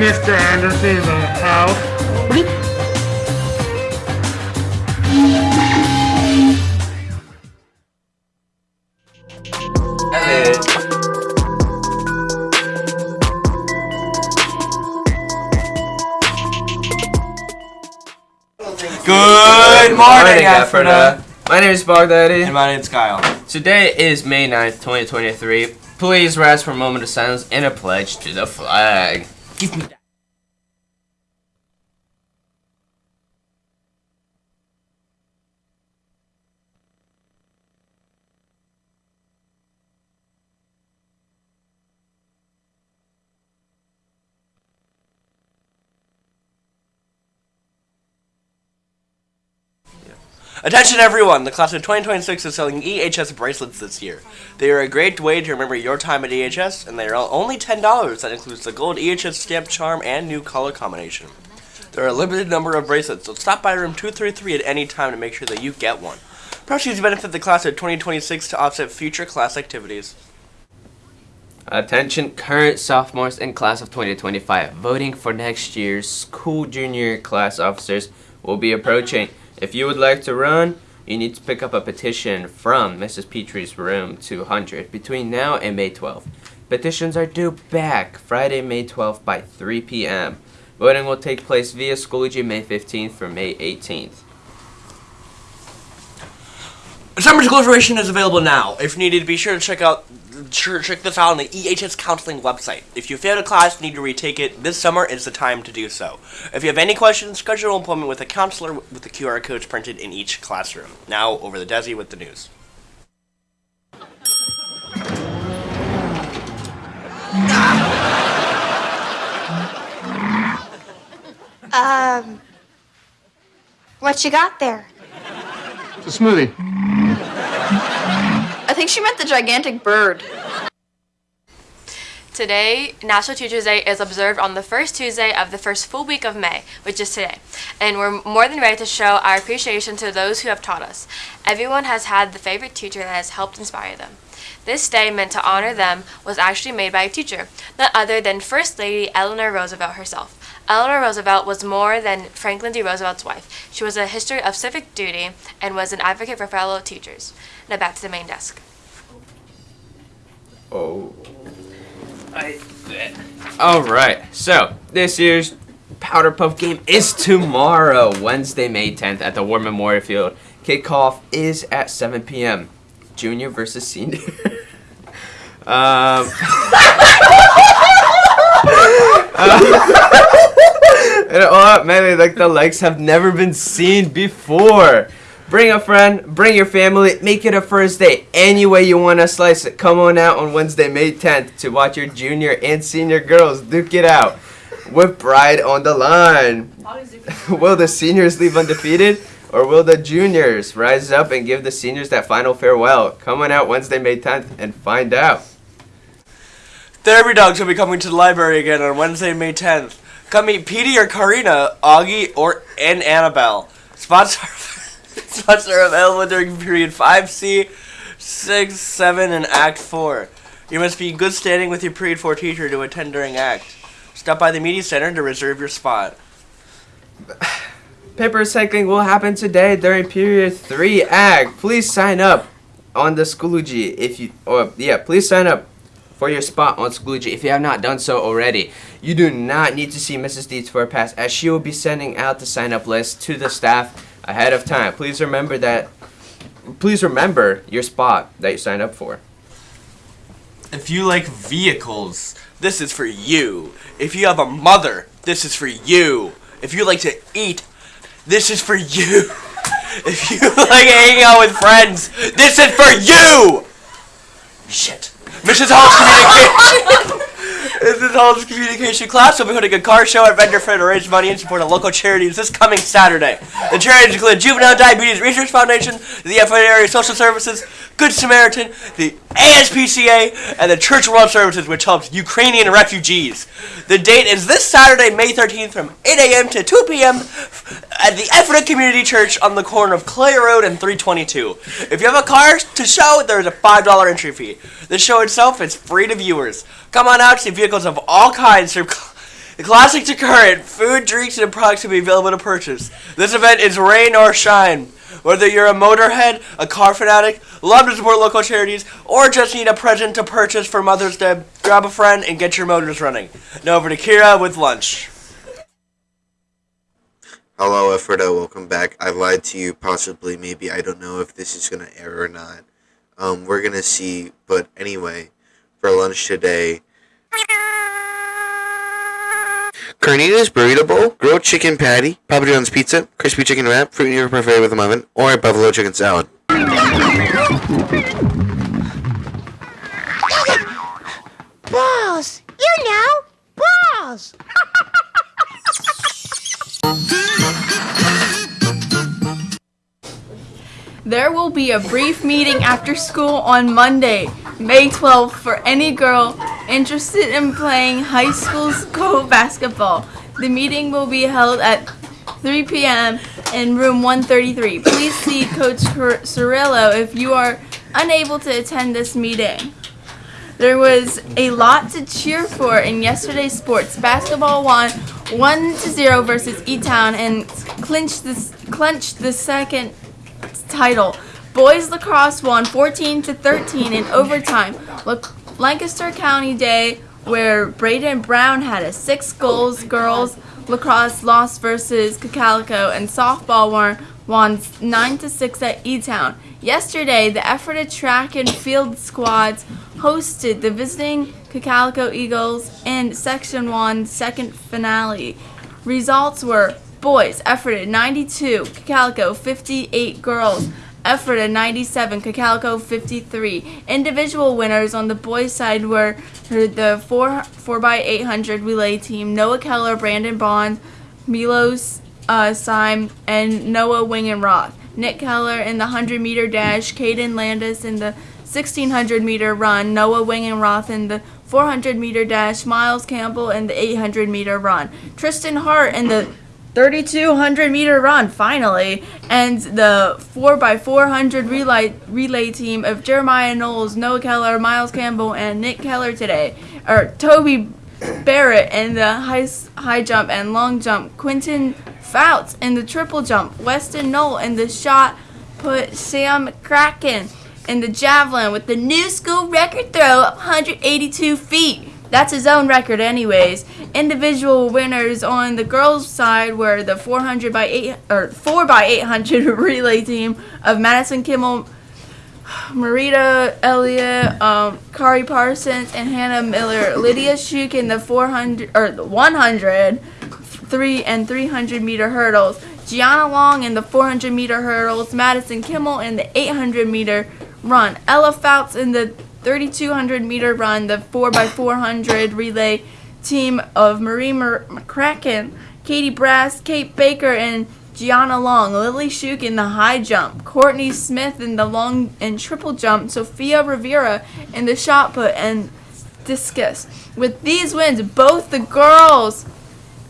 Mr. Anderson in the house. Bleep. Good morning, Ephrata. My name is Baghdadi. And my name is Kyle. Today is May 9th, 2023. Please rise for a moment of silence and a pledge to the flag. Give me that. Attention everyone! The class of 2026 is selling EHS bracelets this year. They are a great way to remember your time at EHS, and they are only $10. That includes the gold EHS stamp charm and new color combination. There are a limited number of bracelets, so stop by room 233 at any time to make sure that you get one. Proceeds benefit the class of 2026 to offset future class activities. Attention current sophomores in class of 2025. Voting for next year's school junior class officers will be approaching. If you would like to run, you need to pick up a petition from Mrs. Petrie's room 200 between now and May 12th. Petitions are due back Friday, May 12th by 3 p.m. Voting will take place via Schoology May 15th through May 18th. Summer school information is available now. If needed, be sure to check out check this out on the EHS counseling website. If you failed a class and need to retake it, this summer is the time to do so. If you have any questions, schedule an appointment with a counselor with the QR codes printed in each classroom. Now over the Desi with the news. Um, what you got there? It's a smoothie. I think she meant the gigantic bird. Today, National Teachers Day is observed on the first Tuesday of the first full week of May, which is today. And we're more than ready to show our appreciation to those who have taught us. Everyone has had the favorite teacher that has helped inspire them. This day meant to honor them was actually made by a teacher, none other than First Lady Eleanor Roosevelt herself. Eleanor Roosevelt was more than Franklin D. Roosevelt's wife. She was a history of civic duty and was an advocate for fellow teachers. Now back to the main desk. Oh. I... Alright, so this year's Powder Puff game is tomorrow, Wednesday, May 10th at the War Memorial Field. Kickoff is at 7 p.m. Junior versus senior. um, and oh man, like the likes have never been seen before. Bring a friend, bring your family, make it a first date. Any way you want to slice it. Come on out on Wednesday, May 10th to watch your junior and senior girls duke it out with Bride on the line. will the seniors leave undefeated? Or will the juniors rise up and give the seniors that final farewell? Come on out Wednesday, May 10th and find out. Therapy Dogs will be coming to the library again on Wednesday, May 10th. Come meet Petey or Karina, Augie, or and Annabelle. Spots are, spots are available during period 5C, 6, 7, and Act 4. You must be in good standing with your period 4 teacher to attend during Act. Stop by the media center to reserve your spot. Paper recycling will happen today during period 3 Act. Please sign up on the Schoology if you or yeah, please sign up for your spot on Schoology if you have not done so already. You do not need to see Mrs. Deeds for a pass as she will be sending out the sign up list to the staff ahead of time. Please remember that please remember your spot that you signed up for. If you like vehicles, this is for you. If you have a mother, this is for you. If you like to eat, this is for you. If you like hanging out with friends, this is for you. Shit. Mrs. Hall's communication. Mrs. Hall's communication class will be holding a car show at Vendor Fair to raise money and support a local charities this coming Saturday. The charities include Juvenile Diabetes Research Foundation, the FA Area Social Services, Good Samaritan, the ASPCA, and the Church World Services, which helps Ukrainian refugees. The date is this Saturday, May 13th, from 8 a.m. to 2 p.m. at the Ephrata Community Church on the corner of Clay Road and 322. If you have a car to show, there is a $5 entry fee. The show itself is free to viewers. Come on out, see vehicles of all kinds. from The classics are current. Food, drinks, and products will be available to purchase. This event is rain or shine. Whether you're a motorhead, a car fanatic, love to support local charities, or just need a present to purchase for Mother's Day, grab a friend and get your motors running. Now over to Kira with lunch. Hello, Ephrata. Welcome back. I lied to you, possibly, maybe. I don't know if this is going to air or not. Um, we're going to see. But anyway, for lunch today, Carnita's Burrito Bowl, grilled chicken patty, Papa John's Pizza, crispy chicken wrap, fruit in your parfait with a muffin, or a buffalo chicken salad. Balls! You know! Balls! There will be a brief meeting after school on Monday, May 12th, for any girl interested in playing high school school basketball. The meeting will be held at 3 p.m. in room 133. Please see Coach Cir- Cirillo if you are unable to attend this meeting. There was a lot to cheer for in yesterday's sports. Basketball won 1 to 0 versus E-Town and clinched this clinched the second title. Boys lacrosse won 14 to 13 in overtime. Lancaster County Day, where Braden Brown had a six goals. Girls lacrosse lost versus Cocalico, and softball won won 9 to 6 at E Town. Yesterday, the Ephrata track and field squads hosted the visiting Cocalico Eagles in Section 1 second finale. Results were boys, Ephrata 92, Cocalico 58 girls. Ephrata 97, Cocalico 53. Individual winners on the boys' side were the 4 4x800 relay team Noah Keller, Brandon Bond, Milos uh, Syme, and Noah Wingenroth. Nick Keller in the 100 meter dash, Caden Landis in the 1600 meter run, Noah Wingenroth in the 400 meter dash, Miles Campbell in the 800 meter run, Tristan Hart in the 3200 meter run finally. And the 4x400 relay relay team of Jeremiah Knowles, Noah Keller, Miles Campbell and Nick Keller today. Or Toby Barrett in the high high jump and long jump, Quentin Fouts in the triple jump, Weston Knoll in the shot put, Sam Kraken in the javelin with the new school record throw of 182 feet. That's his own record, anyways. Individual winners on the girls' side were the 400 by 8 or 4 by 800 relay team of Madison Kimmel, Marita Elliott, um, Kari Parsons, and Hannah Miller. Lydia Shuk in the 400 or the 100, 3 and 300 meter hurdles. Gianna Long in the 400 meter hurdles. Madison Kimmel in the 800 meter run. Ella Fouts in the 3200 meter run. The 4x400 relay team of Marie Mer- McCracken, Katie Brass, Kate Baker, and Gianna Long, Lily Shuk in the high jump, Courtney Smith in the long and triple jump, Sophia Rivera in the shot put and discus. With these wins, both the girls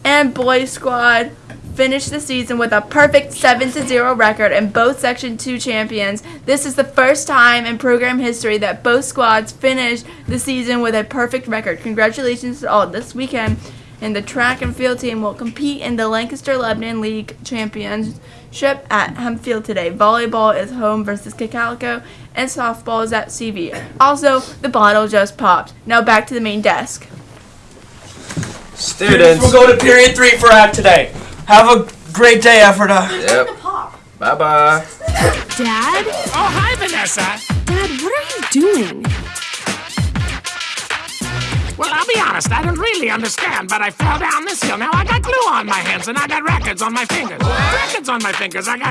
and boys squad finished the season with a perfect 7 to 0 record and both section 2 champions. This is the first time in program history that both squads finished the season with a perfect record. Congratulations to all. This weekend and the track and field team will compete in the Lancaster Lebanon League Championship at Hempfield today. Volleyball is home versus Cocalico, and softball is at CV. Also, the bottle just popped. Now back to the main desk. Students. We'll go to period three for act today. Have a great day, Ephrata. Yep. Bye bye. Dad? Oh, hi, Vanessa. Dad, what are you doing? Well, I'll be honest, I don't really understand, but I fell down this hill. Now I got glue on my hands and I got records on my fingers. Records on my fingers. I got